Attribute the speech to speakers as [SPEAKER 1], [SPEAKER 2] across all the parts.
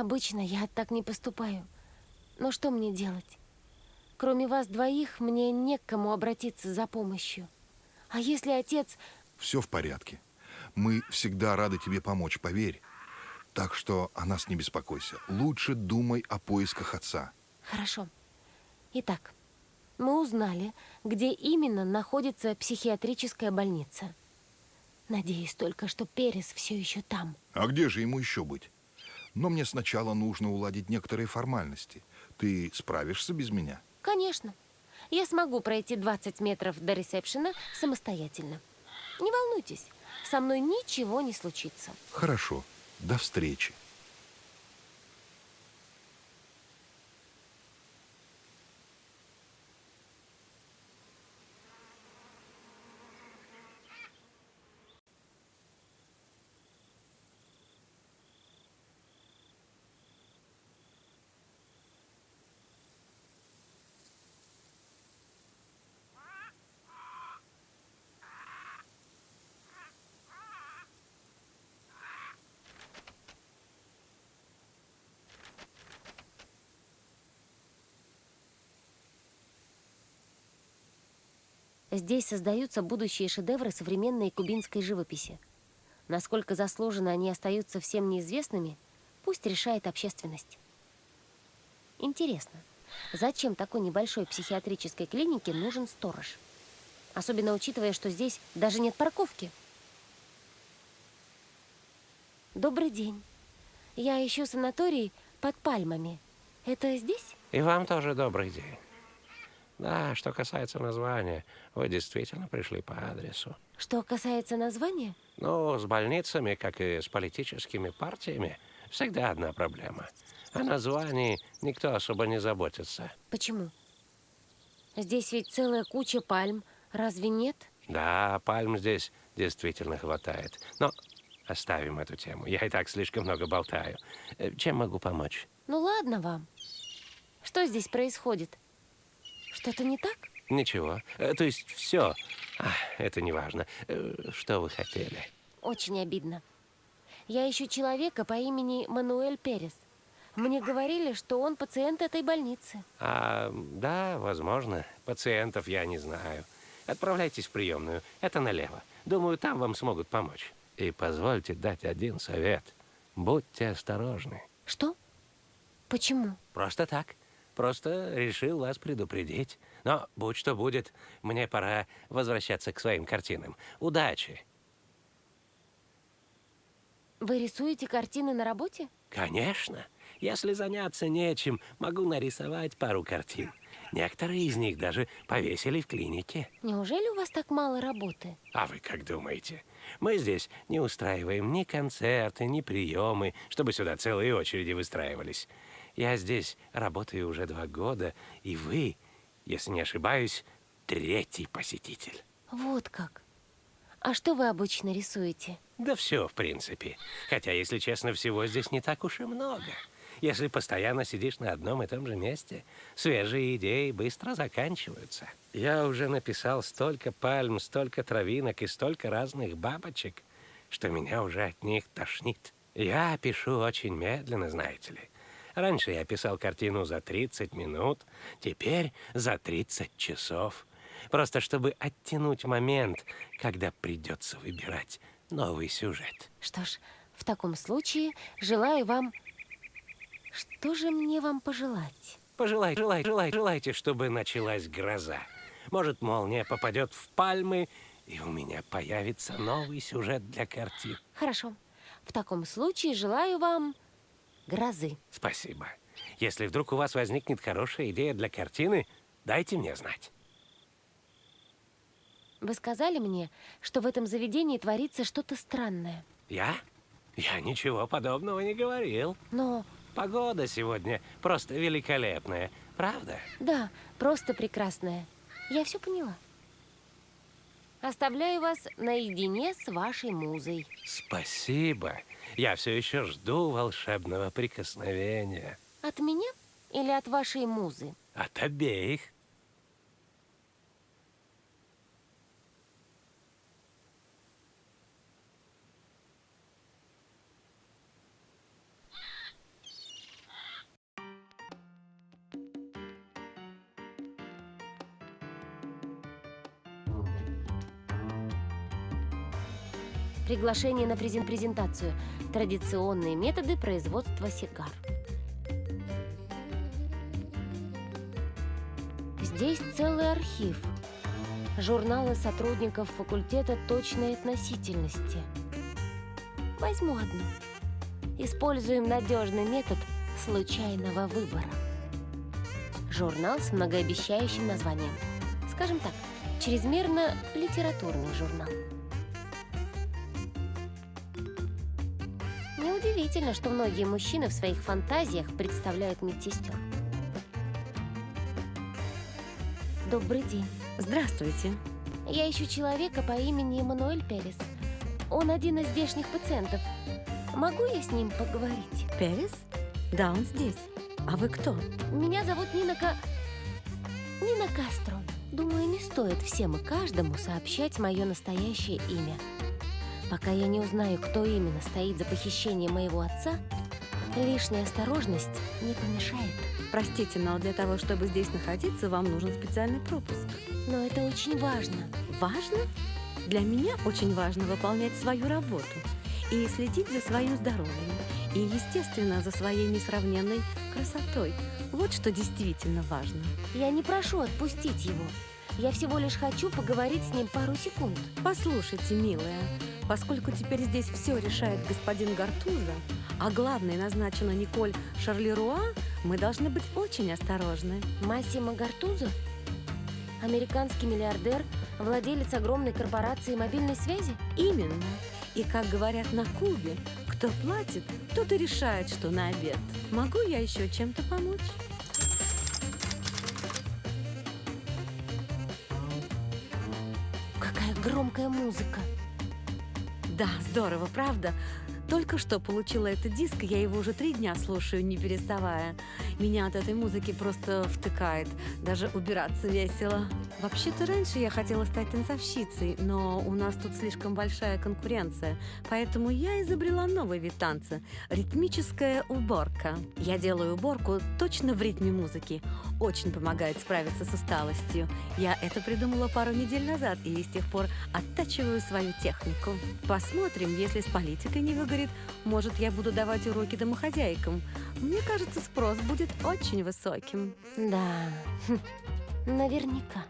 [SPEAKER 1] Обычно я так не поступаю. Но что мне делать? Кроме вас двоих, мне не к кому обратиться за помощью. А если отец...
[SPEAKER 2] Все в порядке. Мы всегда рады тебе помочь, поверь. Так что о нас не беспокойся. Лучше думай о поисках отца.
[SPEAKER 1] Хорошо. Итак, мы узнали, где именно находится психиатрическая больница. Надеюсь только, что Перес все еще там.
[SPEAKER 2] А где же ему еще быть? Но мне сначала нужно уладить некоторые формальности. Ты справишься без меня?
[SPEAKER 1] Конечно. Я смогу пройти 20 метров до ресепшена самостоятельно. Не волнуйтесь, со мной ничего не случится.
[SPEAKER 2] Хорошо. До встречи.
[SPEAKER 1] Здесь создаются будущие шедевры современной кубинской живописи. Насколько заслуженно они остаются всем неизвестными, пусть решает общественность. Интересно, зачем такой небольшой психиатрической клинике нужен сторож? Особенно учитывая, что здесь даже нет парковки. Добрый день. Я ищу санаторий под пальмами. Это здесь?
[SPEAKER 3] И вам тоже добрый день. Да, что касается названия, вы действительно пришли по адресу.
[SPEAKER 1] Что касается названия?
[SPEAKER 3] Ну, с больницами, как и с политическими партиями, всегда одна проблема. О названии никто особо не заботится.
[SPEAKER 1] Почему? Здесь ведь целая куча пальм, разве нет?
[SPEAKER 3] Да, пальм здесь действительно хватает. Но оставим эту тему. Я и так слишком много болтаю. Э, чем могу помочь?
[SPEAKER 1] Ну ладно вам. Что здесь происходит? Что-то не так?
[SPEAKER 3] Ничего. Э, то есть все. А, это не важно. Э, что вы хотели?
[SPEAKER 1] Очень обидно. Я ищу человека по имени Мануэль Перес. Мне говорили, что он пациент этой больницы.
[SPEAKER 3] А, да, возможно. Пациентов я не знаю. Отправляйтесь в приемную. Это налево. Думаю, там вам смогут помочь. И позвольте дать один совет. Будьте осторожны.
[SPEAKER 1] Что? Почему?
[SPEAKER 3] Просто так. Просто решил вас предупредить. Но будь что будет, мне пора возвращаться к своим картинам. Удачи!
[SPEAKER 1] Вы рисуете картины на работе?
[SPEAKER 3] Конечно. Если заняться нечем, могу нарисовать пару картин. Некоторые из них даже повесили в клинике.
[SPEAKER 1] Неужели у вас так мало работы?
[SPEAKER 3] А вы как думаете? Мы здесь не устраиваем ни концерты, ни приемы, чтобы сюда целые очереди выстраивались. Я здесь работаю уже два года, и вы, если не ошибаюсь, третий посетитель.
[SPEAKER 1] Вот как. А что вы обычно рисуете?
[SPEAKER 3] Да все, в принципе. Хотя, если честно, всего здесь не так уж и много. Если постоянно сидишь на одном и том же месте, свежие идеи быстро заканчиваются. Я уже написал столько пальм, столько травинок и столько разных бабочек, что меня уже от них тошнит. Я пишу очень медленно, знаете ли. Раньше я писал картину за 30 минут, теперь за 30 часов. Просто чтобы оттянуть момент, когда придется выбирать новый сюжет.
[SPEAKER 1] Что ж, в таком случае желаю вам... Что же мне вам пожелать?
[SPEAKER 3] Пожелай, желай, желай, желайте, чтобы началась гроза. Может, молния попадет в пальмы, и у меня появится новый сюжет для картин.
[SPEAKER 1] Хорошо. В таком случае желаю вам грозы.
[SPEAKER 3] Спасибо. Если вдруг у вас возникнет хорошая идея для картины, дайте мне знать.
[SPEAKER 1] Вы сказали мне, что в этом заведении творится что-то странное.
[SPEAKER 3] Я? Я ничего подобного не говорил.
[SPEAKER 1] Но...
[SPEAKER 3] Погода сегодня просто великолепная, правда?
[SPEAKER 1] Да, просто прекрасная. Я все поняла. Оставляю вас наедине с вашей музой.
[SPEAKER 3] Спасибо. Я все еще жду волшебного прикосновения.
[SPEAKER 1] От меня или от вашей музы?
[SPEAKER 3] От обеих.
[SPEAKER 1] Приглашение на презен- презентацию. Традиционные методы производства сигар. Здесь целый архив. Журналы сотрудников факультета точной относительности. Возьму одну. Используем надежный метод случайного выбора. Журнал с многообещающим названием. Скажем так, чрезмерно литературный журнал. Неудивительно, что многие мужчины в своих фантазиях представляют медсестер. Добрый день.
[SPEAKER 4] Здравствуйте.
[SPEAKER 1] Я ищу человека по имени Эммануэль Перес. Он один из здешних пациентов. Могу я с ним поговорить?
[SPEAKER 4] Перес? Да, он здесь. А вы кто?
[SPEAKER 1] Меня зовут Нина Ка... Нина Кастро. Думаю, не стоит всем и каждому сообщать мое настоящее имя. Пока я не узнаю, кто именно стоит за похищением моего отца, лишняя осторожность не помешает.
[SPEAKER 4] Простите, но для того, чтобы здесь находиться, вам нужен специальный пропуск.
[SPEAKER 1] Но это очень важно.
[SPEAKER 4] Важно? Для меня очень важно выполнять свою работу и следить за своим здоровьем. И, естественно, за своей несравненной красотой. Вот что действительно важно.
[SPEAKER 1] Я не прошу отпустить его. Я всего лишь хочу поговорить с ним пару секунд.
[SPEAKER 4] Послушайте, милая, поскольку теперь здесь все решает господин Гартуза, а главной назначена Николь Шарлеруа, мы должны быть очень осторожны.
[SPEAKER 1] Массимо Гартузо? Американский миллиардер, владелец огромной корпорации мобильной связи?
[SPEAKER 4] Именно. И как говорят на Кубе, кто платит, тот и решает, что на обед. Могу я еще чем-то помочь?
[SPEAKER 1] Какая громкая музыка.
[SPEAKER 4] Да, здорово, правда? Только что получила этот диск, я его уже три дня слушаю, не переставая. Меня от этой музыки просто втыкает. Даже убираться весело. Вообще-то раньше я хотела стать танцовщицей, но у нас тут слишком большая конкуренция. Поэтому я изобрела новый вид танца – ритмическая уборка. Я делаю уборку точно в ритме музыки. Очень помогает справиться с усталостью. Я это придумала пару недель назад и с тех пор оттачиваю свою технику. Посмотрим, если с политикой не выгорит, может, я буду давать уроки домохозяйкам. Мне кажется, спрос будет очень высоким.
[SPEAKER 1] Да, наверняка.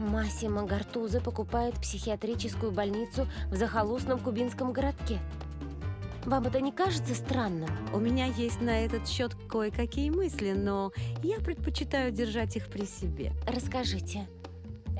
[SPEAKER 1] Массимо Гартузо покупает психиатрическую больницу в захолустном кубинском городке. Вам это не кажется странным?
[SPEAKER 4] У меня есть на этот счет кое-какие мысли, но я предпочитаю держать их при себе.
[SPEAKER 1] Расскажите.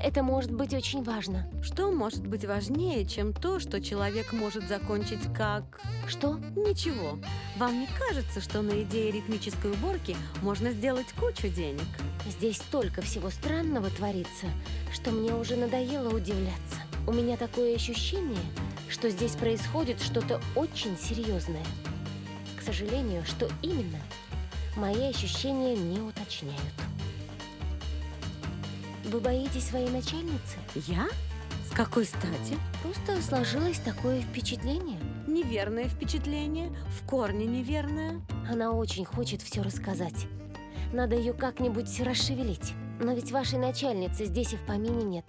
[SPEAKER 1] Это может быть очень важно.
[SPEAKER 4] Что может быть важнее, чем то, что человек может закончить как...
[SPEAKER 1] Что?
[SPEAKER 4] Ничего. Вам не кажется, что на идее ритмической уборки можно сделать кучу денег?
[SPEAKER 1] Здесь столько всего странного творится, что мне уже надоело удивляться. У меня такое ощущение, что здесь происходит что-то очень серьезное. К сожалению, что именно, мои ощущения не уточняют. Вы боитесь своей начальницы?
[SPEAKER 4] Я? С какой стати?
[SPEAKER 1] Просто сложилось такое впечатление.
[SPEAKER 4] Неверное впечатление, в корне неверное.
[SPEAKER 1] Она очень хочет все рассказать. Надо ее как-нибудь расшевелить. Но ведь вашей начальницы здесь и в помине нет.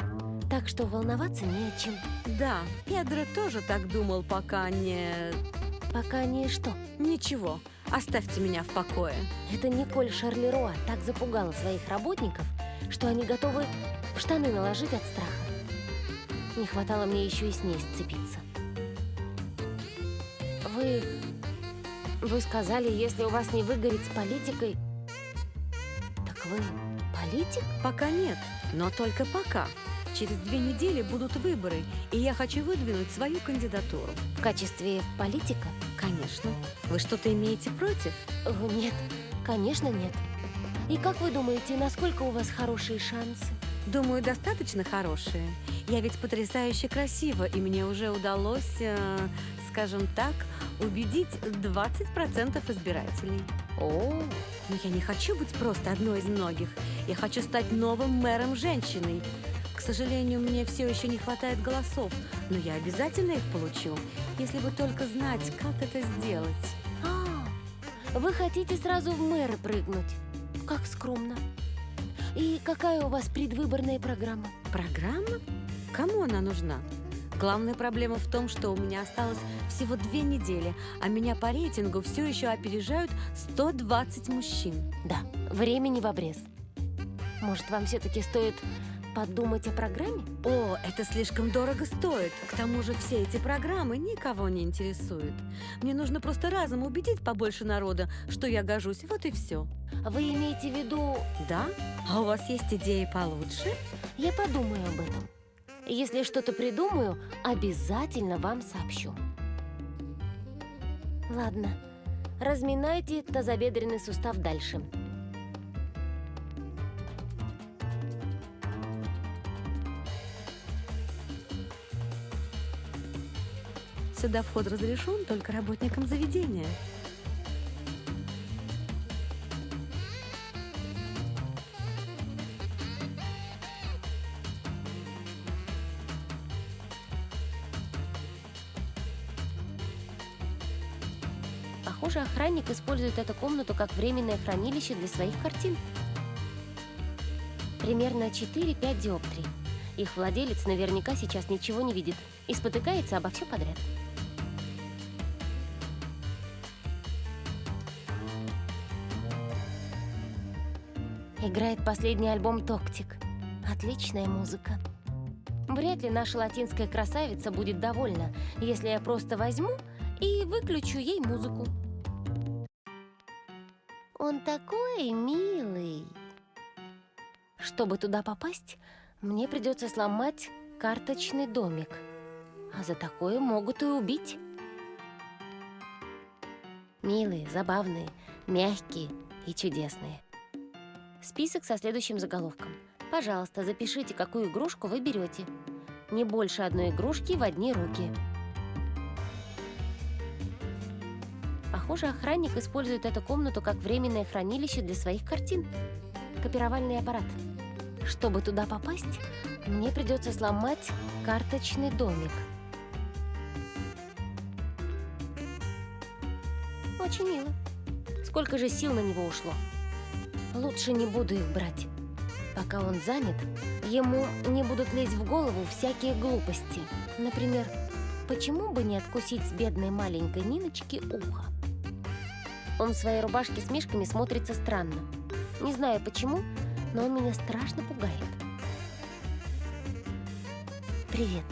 [SPEAKER 1] Так что волноваться не о чем.
[SPEAKER 4] Да, Педро тоже так думал, пока не...
[SPEAKER 1] Пока не что.
[SPEAKER 4] Ничего, оставьте меня в покое.
[SPEAKER 1] Это Николь Шарлеруа так запугала своих работников, что они готовы в штаны наложить от страха. Не хватало мне еще и с ней сцепиться. Вы... Вы сказали, если у вас не выгорит с политикой... Так вы политик?
[SPEAKER 4] Пока нет, но только пока. Через две недели будут выборы, и я хочу выдвинуть свою кандидатуру.
[SPEAKER 1] В качестве политика?
[SPEAKER 4] Конечно. Вы что-то имеете против?
[SPEAKER 1] Нет, конечно нет. И как вы думаете, насколько у вас хорошие шансы?
[SPEAKER 4] Думаю, достаточно хорошие. Я ведь потрясающе красива, и мне уже удалось, э, скажем так, убедить 20% избирателей.
[SPEAKER 1] О,
[SPEAKER 4] Но я не хочу быть просто одной из многих. Я хочу стать новым мэром женщиной. К сожалению, мне все еще не хватает голосов, но я обязательно их получу, если бы только знать, как это сделать.
[SPEAKER 1] а, вы хотите сразу в мэры прыгнуть? Как скромно. И какая у вас предвыборная программа?
[SPEAKER 4] Программа? Кому она нужна? Главная проблема в том, что у меня осталось всего две недели, а меня по рейтингу все еще опережают 120 мужчин.
[SPEAKER 1] Да, времени в обрез. Может, вам все-таки стоит подумать о программе?
[SPEAKER 4] О, это слишком дорого стоит. К тому же все эти программы никого не интересуют. Мне нужно просто разом убедить побольше народа, что я гожусь. Вот и все.
[SPEAKER 1] Вы имеете в виду...
[SPEAKER 4] Да? А у вас есть идеи получше?
[SPEAKER 1] Я подумаю об этом. Если что-то придумаю, обязательно вам сообщу. Ладно, разминайте тазобедренный сустав дальше.
[SPEAKER 4] Сюда вход разрешен только работникам заведения.
[SPEAKER 1] Похоже, охранник использует эту комнату как временное хранилище для своих картин. Примерно 4-5 диоптрий. Их владелец наверняка сейчас ничего не видит и спотыкается обо все подряд. Играет последний альбом «Токтик». Отличная музыка. Вряд ли наша латинская красавица будет довольна, если я просто возьму и выключу ей музыку. Он такой милый. Чтобы туда попасть, мне придется сломать карточный домик. А за такое могут и убить. Милые, забавные, мягкие и чудесные. Список со следующим заголовком. Пожалуйста, запишите, какую игрушку вы берете. Не больше одной игрушки в одни руки. Похоже, охранник использует эту комнату как временное хранилище для своих картин. Копировальный аппарат. Чтобы туда попасть, мне придется сломать карточный домик. Очень мило. Сколько же сил на него ушло. Лучше не буду их брать. Пока он занят, ему не будут лезть в голову всякие глупости. Например, почему бы не откусить с бедной маленькой Ниночки ухо? Он в своей рубашке с мишками смотрится странно. Не знаю почему, но он меня страшно пугает. Привет.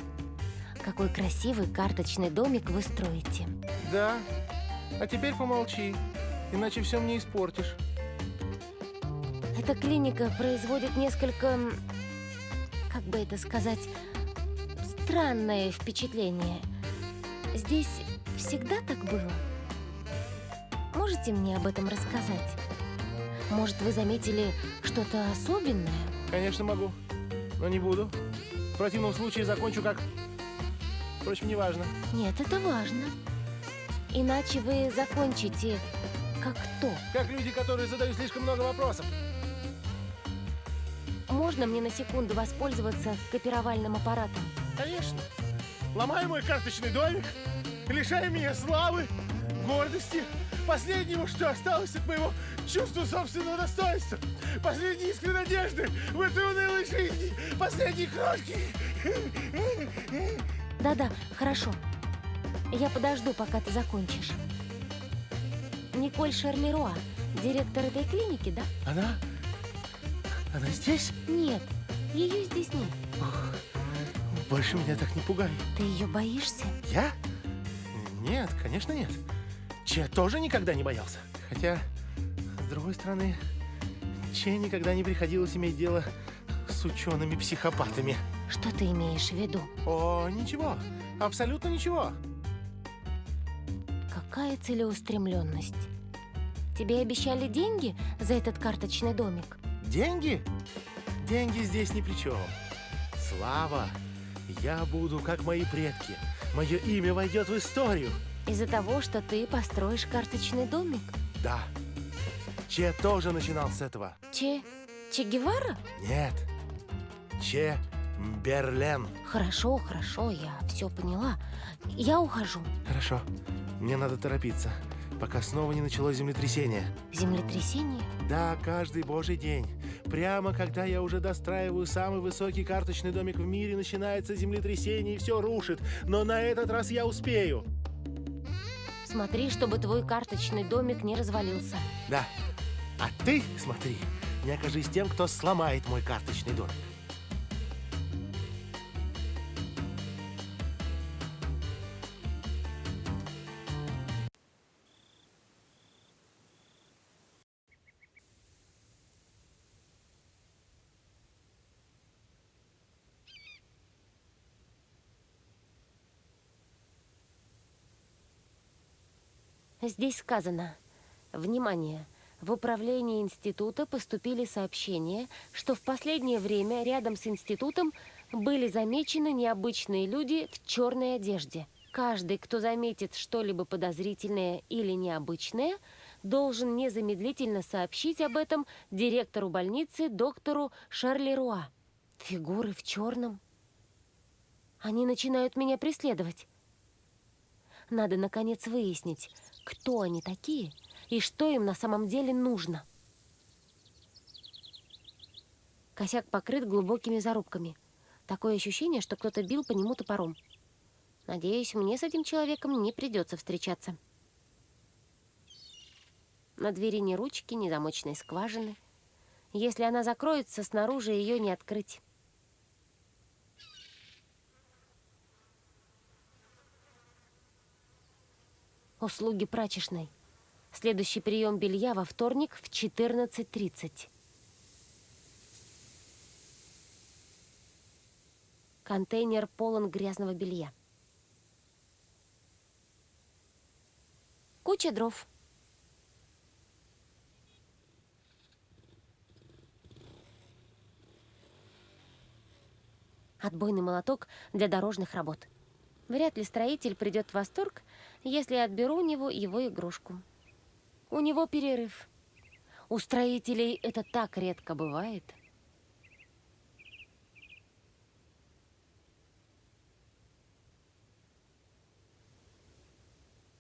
[SPEAKER 1] Какой красивый карточный домик вы строите.
[SPEAKER 5] Да. А теперь помолчи, иначе все мне испортишь.
[SPEAKER 1] Эта клиника производит несколько, как бы это сказать, странное впечатление. Здесь всегда так было? Можете мне об этом рассказать? Может, вы заметили что-то особенное?
[SPEAKER 5] Конечно, могу, но не буду. В противном случае закончу как... Впрочем, неважно.
[SPEAKER 1] Нет, это важно. Иначе вы закончите как кто?
[SPEAKER 5] Как люди, которые задают слишком много вопросов.
[SPEAKER 1] Можно мне на секунду воспользоваться копировальным аппаратом?
[SPEAKER 5] Конечно. Ломай мой карточный домик, лишай меня славы, гордости, последнего, что осталось от моего чувства собственного достоинства, последней искры надежды в этой унылой жизни, последней крошки.
[SPEAKER 1] Да-да, хорошо. Я подожду, пока ты закончишь. Николь Шарлеруа, директор этой клиники, да?
[SPEAKER 5] Она? Она здесь?
[SPEAKER 1] Нет, ее здесь нет.
[SPEAKER 5] Больше меня так не пугай.
[SPEAKER 1] Ты ее боишься?
[SPEAKER 5] Я? Нет, конечно нет. Че тоже никогда не боялся. Хотя, с другой стороны, Че никогда не приходилось иметь дело с учеными-психопатами.
[SPEAKER 1] Что ты имеешь в виду?
[SPEAKER 5] О, ничего. Абсолютно ничего.
[SPEAKER 1] Какая целеустремленность. Тебе обещали деньги за этот карточный домик?
[SPEAKER 5] Деньги? Деньги здесь ни при чем. Слава. Я буду как мои предки. Мое имя войдет в историю.
[SPEAKER 1] Из-за того, что ты построишь карточный домик?
[SPEAKER 5] Да. Че тоже начинал с этого.
[SPEAKER 1] Че... Че Гевара?
[SPEAKER 5] Нет. Че Берлен.
[SPEAKER 1] Хорошо, хорошо, я все поняла. Я ухожу.
[SPEAKER 5] Хорошо. Мне надо торопиться, пока снова не началось землетрясение.
[SPEAKER 1] Землетрясение?
[SPEAKER 5] Да, каждый божий день. Прямо когда я уже достраиваю самый высокий карточный домик в мире, начинается землетрясение и все рушит. Но на этот раз я успею.
[SPEAKER 1] Смотри, чтобы твой карточный домик не развалился.
[SPEAKER 5] Да. А ты, смотри, не окажись тем, кто сломает мой карточный домик.
[SPEAKER 1] Здесь сказано «Внимание! В управление института поступили сообщения, что в последнее время рядом с институтом были замечены необычные люди в черной одежде. Каждый, кто заметит что-либо подозрительное или необычное, должен незамедлительно сообщить об этом директору больницы доктору Шарлеруа. Фигуры в черном. Они начинают меня преследовать. Надо, наконец, выяснить, кто они такие и что им на самом деле нужно. Косяк покрыт глубокими зарубками. Такое ощущение, что кто-то бил по нему топором. Надеюсь, мне с этим человеком не придется встречаться. На двери ни ручки, ни замочной скважины. Если она закроется, снаружи ее не открыть. Услуги прачечной. Следующий прием белья во вторник в 14.30. Контейнер полон грязного белья. Куча дров. Отбойный молоток для дорожных работ. Вряд ли строитель придет в восторг, если я отберу у него его игрушку. У него перерыв. У строителей это так редко бывает.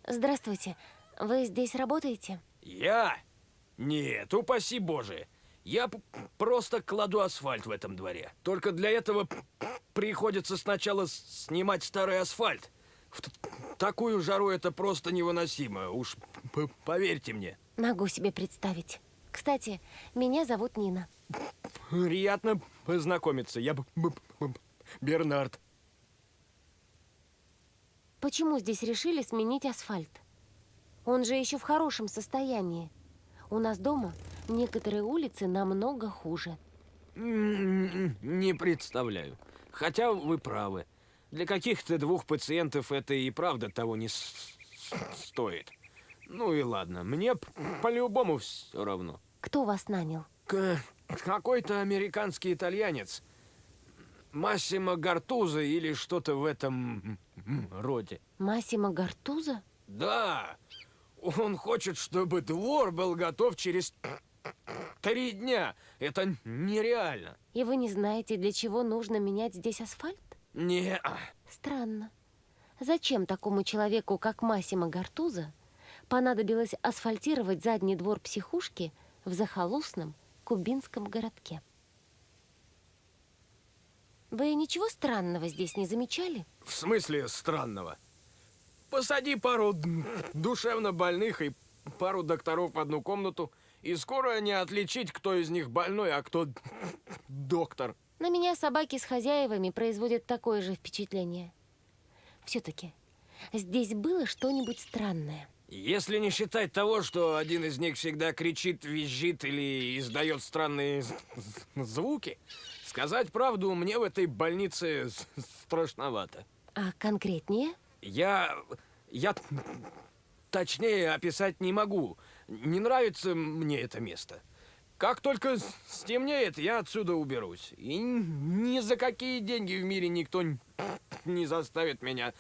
[SPEAKER 1] Здравствуйте. Вы здесь работаете?
[SPEAKER 6] Я? Нет, упаси Боже. Я просто кладу асфальт в этом дворе. Только для этого приходится сначала снимать старый асфальт. В такую жару это просто невыносимо. Уж поверьте мне.
[SPEAKER 1] Могу себе представить. Кстати, меня зовут Нина.
[SPEAKER 6] Приятно познакомиться. Я Бернард.
[SPEAKER 1] Почему здесь решили сменить асфальт? Он же еще в хорошем состоянии. У нас дома некоторые улицы намного хуже.
[SPEAKER 6] Не представляю. Хотя вы правы. Для каких-то двух пациентов это и правда того не стоит. Ну и ладно, мне по-любому все равно.
[SPEAKER 1] Кто вас нанял?
[SPEAKER 6] Какой-то американский итальянец. Массимо Гартуза или что-то в этом роде.
[SPEAKER 1] Массимо Гартуза?
[SPEAKER 6] Да, он хочет, чтобы двор был готов через три дня. Это нереально.
[SPEAKER 1] И вы не знаете, для чего нужно менять здесь асфальт?
[SPEAKER 6] Не,
[SPEAKER 1] Странно. Зачем такому человеку, как Массимо Гартуза, понадобилось асфальтировать задний двор психушки в захолустном кубинском городке? Вы ничего странного здесь не замечали?
[SPEAKER 6] в смысле странного. Посади пару душевно больных и пару докторов в одну комнату, и скоро не отличить, кто из них больной, а кто доктор.
[SPEAKER 1] На меня собаки с хозяевами производят такое же впечатление. Все-таки здесь было что-нибудь странное.
[SPEAKER 6] Если не считать того, что один из них всегда кричит, визжит или издает странные звуки, сказать правду мне в этой больнице страшновато.
[SPEAKER 1] А конкретнее?
[SPEAKER 6] Я... я точнее описать не могу. Не нравится мне это место. Как только стемнеет, я отсюда уберусь. И ни за какие деньги в мире никто не заставит меня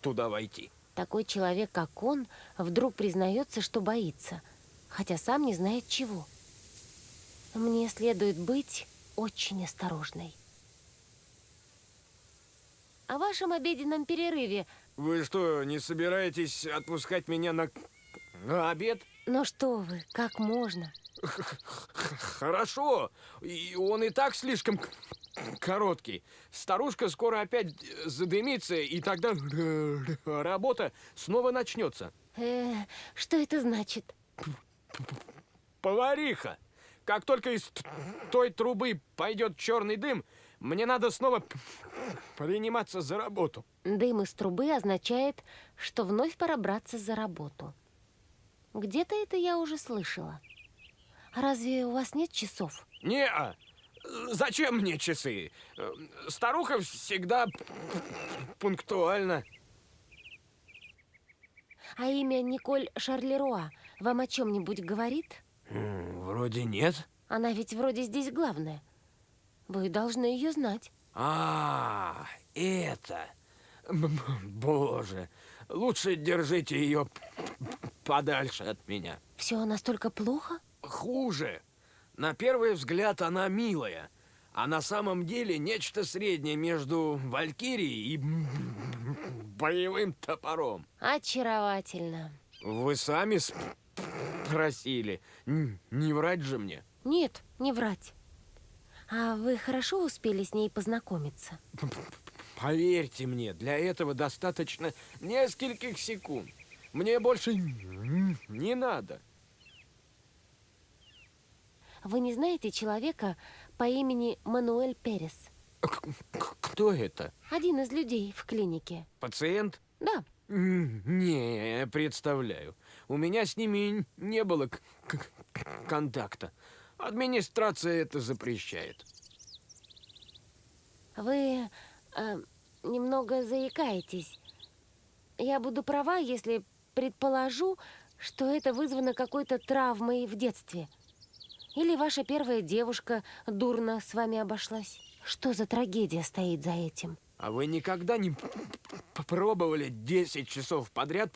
[SPEAKER 6] туда войти.
[SPEAKER 1] Такой человек, как он, вдруг признается, что боится, хотя сам не знает чего. Мне следует быть очень осторожной. О вашем обеденном перерыве
[SPEAKER 6] Вы что, не собираетесь отпускать меня на, на обед?
[SPEAKER 1] Но что вы, как можно?
[SPEAKER 6] Хорошо. И он и так слишком короткий. Старушка скоро опять задымится, и тогда работа снова начнется.
[SPEAKER 1] Э, что это значит?
[SPEAKER 6] Повариха! Как только из той трубы пойдет черный дым, мне надо снова приниматься за работу.
[SPEAKER 1] Дым из трубы означает, что вновь пора браться за работу. Где-то это я уже слышала. А разве у вас нет часов?
[SPEAKER 6] не -а. Зачем мне часы? Э, Старуха всегда пунктуальна.
[SPEAKER 1] А имя Николь Шарлеруа вам о чем-нибудь говорит?
[SPEAKER 6] Вроде нет.
[SPEAKER 1] Она ведь вроде здесь главная. Вы должны ее знать.
[SPEAKER 6] А, это. М, Боже, лучше держите ее подальше от меня.
[SPEAKER 1] Все настолько плохо?
[SPEAKER 6] Хуже. На первый взгляд она милая, а на самом деле нечто среднее между валькирией и боевым топором.
[SPEAKER 1] Очаровательно.
[SPEAKER 6] Вы сами спросили. Не врать же мне.
[SPEAKER 1] Нет, не врать. А вы хорошо успели с ней познакомиться?
[SPEAKER 6] Поверьте мне, для этого достаточно нескольких секунд. Мне больше не надо.
[SPEAKER 1] Вы не знаете человека по имени Мануэль Перес?
[SPEAKER 6] Кто это?
[SPEAKER 1] Один из людей в клинике.
[SPEAKER 6] Пациент?
[SPEAKER 1] Да,
[SPEAKER 6] Не, представляю. У меня с ними не было контакта. Администрация это запрещает.
[SPEAKER 1] вы э, немного заикаетесь. Я буду права, если предположу, что это вызвано какой-то травмой в детстве. Или ваша первая девушка дурно с вами обошлась. Что за трагедия стоит за этим?
[SPEAKER 6] А вы никогда не пробовали 10 часов подряд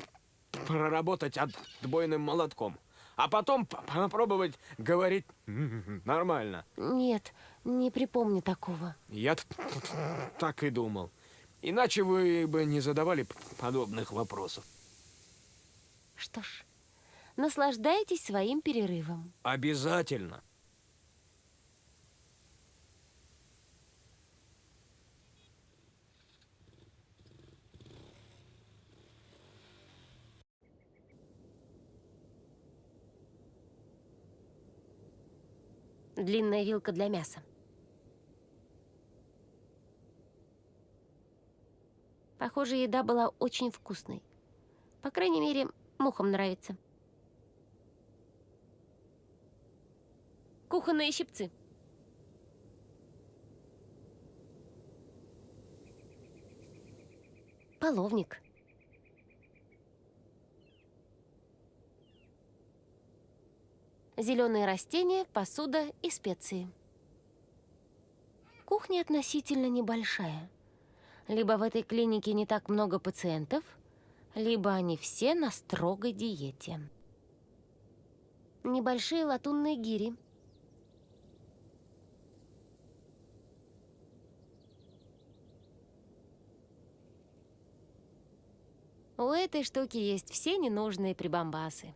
[SPEAKER 6] проработать отбойным молотком? А потом попробовать говорить нормально.
[SPEAKER 1] Нет, не припомню такого.
[SPEAKER 6] Я так и думал. Иначе вы бы не задавали подобных вопросов.
[SPEAKER 1] Что ж, наслаждайтесь своим перерывом.
[SPEAKER 6] Обязательно.
[SPEAKER 1] Длинная вилка для мяса. Похоже, еда была очень вкусной. По крайней мере, мухам нравится. Кухонные щипцы. Половник. Зеленые растения, посуда и специи. Кухня относительно небольшая. Либо в этой клинике не так много пациентов, либо они все на строгой диете. Небольшие латунные гири. У этой штуки есть все ненужные прибамбасы.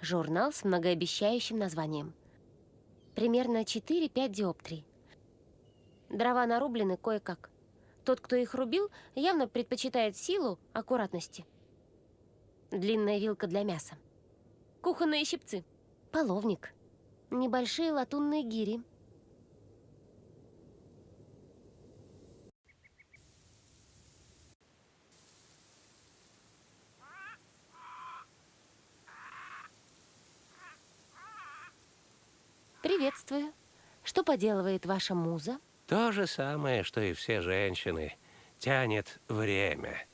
[SPEAKER 1] Журнал с многообещающим названием. Примерно 4-5 диоптрий. Дрова нарублены кое-как. Тот, кто их рубил, явно предпочитает силу аккуратности. Длинная вилка для мяса. Кухонные щипцы. Половник. Небольшие латунные гири. Приветствую. Что поделывает ваша муза?
[SPEAKER 3] То же самое, что и все женщины. Тянет время.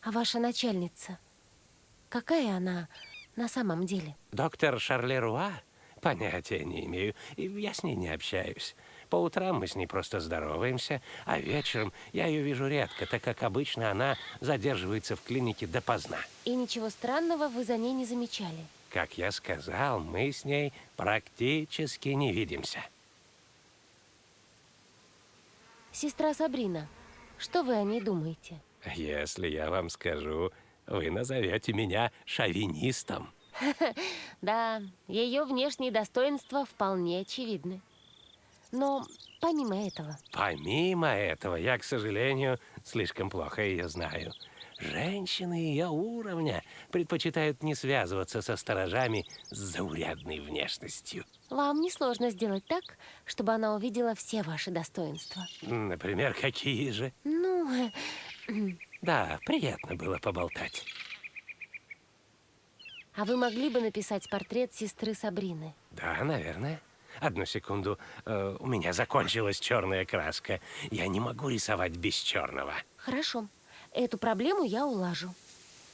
[SPEAKER 1] А ваша начальница? Какая она на самом деле?
[SPEAKER 3] Доктор Шарлеруа? Понятия не имею. И я с ней не общаюсь. По утрам мы с ней просто здороваемся, а вечером я ее вижу редко, так как обычно она задерживается в клинике допоздна.
[SPEAKER 1] И ничего странного вы за ней не замечали.
[SPEAKER 3] Как я сказал, мы с ней практически не видимся.
[SPEAKER 1] Сестра Сабрина, что вы о ней думаете?
[SPEAKER 3] Если я вам скажу, Вы назовете меня шовинистом.
[SPEAKER 1] Да, ее внешние достоинства вполне очевидны. Но помимо этого,
[SPEAKER 3] Помимо этого, я, к сожалению, слишком плохо ее знаю. Женщины ее уровня предпочитают не связываться со сторожами с заурядной внешностью.
[SPEAKER 1] вам несложно сделать так, чтобы она увидела все ваши достоинства.
[SPEAKER 3] Например, какие же?
[SPEAKER 1] Ну,
[SPEAKER 3] Да, приятно было поболтать.
[SPEAKER 1] а вы могли бы написать портрет сестры Сабрины?
[SPEAKER 3] Да, наверное. Одну секунду. Э, у меня закончилась черная краска. Я не могу рисовать без черного.
[SPEAKER 1] Хорошо. Эту проблему я улажу.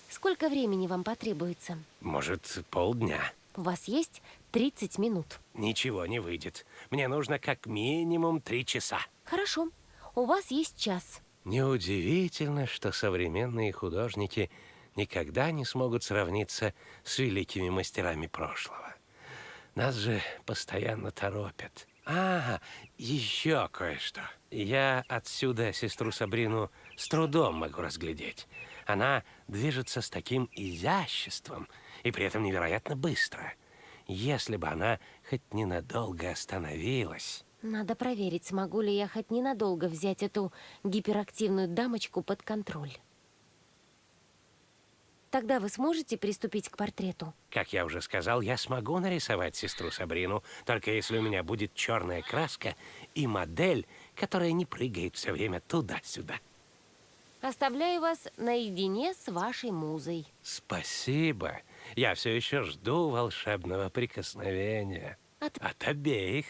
[SPEAKER 1] Сколько времени вам потребуется?
[SPEAKER 3] Может, полдня.
[SPEAKER 1] У вас есть 30 минут.
[SPEAKER 3] Ничего не выйдет. Мне нужно как минимум три часа.
[SPEAKER 1] Хорошо. У вас есть час.
[SPEAKER 3] Неудивительно, что современные художники никогда не смогут сравниться с великими мастерами прошлого. Нас же постоянно торопят. А, еще кое-что. Я отсюда сестру Сабрину с трудом могу разглядеть. Она движется с таким изяществом и при этом невероятно быстро. Если бы она хоть ненадолго остановилась...
[SPEAKER 1] Надо проверить, смогу ли я хоть ненадолго взять эту гиперактивную дамочку под контроль. Тогда вы сможете приступить к портрету?
[SPEAKER 3] Как я уже сказал, я смогу нарисовать сестру Сабрину, только если у меня будет черная краска и модель, которая не прыгает все время туда-сюда.
[SPEAKER 1] Оставляю вас наедине с вашей музой.
[SPEAKER 3] Спасибо. Я все еще жду волшебного прикосновения.
[SPEAKER 1] От-
[SPEAKER 3] От обеих.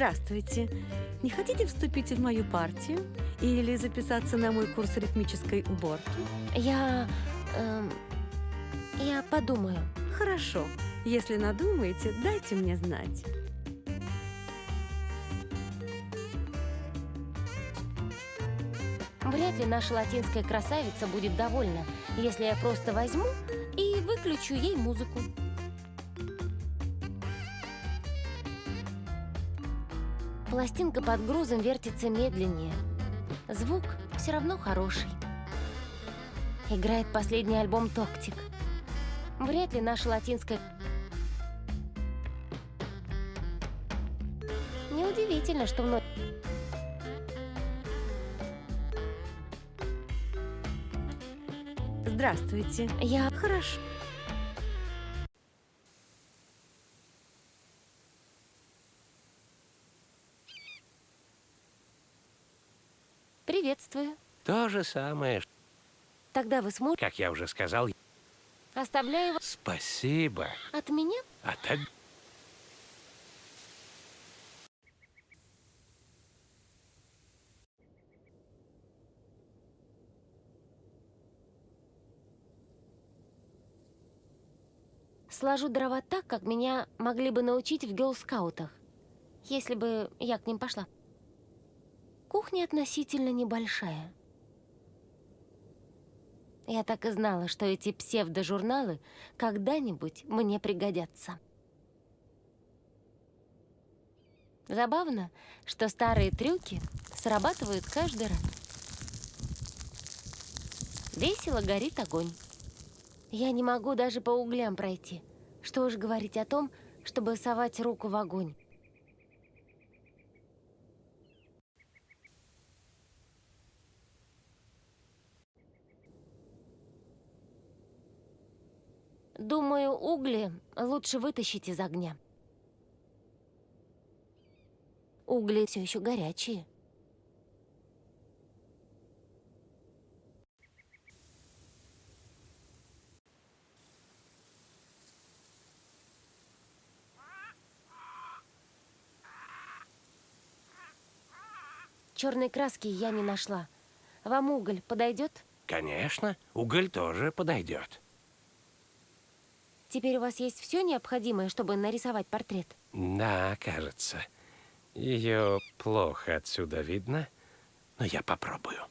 [SPEAKER 4] Здравствуйте. Не хотите вступить в мою партию или записаться на мой курс ритмической уборки?
[SPEAKER 1] Я... эм, я подумаю.
[SPEAKER 4] Хорошо. Если надумаете, дайте мне знать.
[SPEAKER 1] Вряд ли наша латинская красавица будет довольна, если я просто возьму и выключу ей музыку. Пластинка под грузом вертится медленнее. Звук все равно хороший. Играет последний альбом «Токтик». Вряд ли наша латинская... Неудивительно, что мной...
[SPEAKER 4] Здравствуйте.
[SPEAKER 1] Я...
[SPEAKER 4] Хорошо.
[SPEAKER 1] Приветствую.
[SPEAKER 3] То же самое,
[SPEAKER 1] Тогда вы сможете...
[SPEAKER 3] как я уже сказал.
[SPEAKER 1] Оставляю вас
[SPEAKER 3] Спасибо.
[SPEAKER 1] от меня.
[SPEAKER 3] От об-
[SPEAKER 1] Сложу дрова так, как меня могли бы научить в гелскаутах, если бы я к ним пошла. Кухня относительно небольшая. Я так и знала, что эти псевдожурналы когда-нибудь мне пригодятся. Забавно, что старые трюки срабатывают каждый раз. Весело горит огонь. Я не могу даже по углям пройти. Что уж говорить о том, чтобы совать руку в огонь. Думаю, угли лучше вытащить из огня. Угли все еще горячие. Черной краски я не нашла. Вам уголь подойдет?
[SPEAKER 3] Конечно, уголь тоже подойдет.
[SPEAKER 1] Теперь у вас есть все необходимое, чтобы нарисовать портрет?
[SPEAKER 3] Да, кажется. Ее плохо отсюда видно, но я попробую.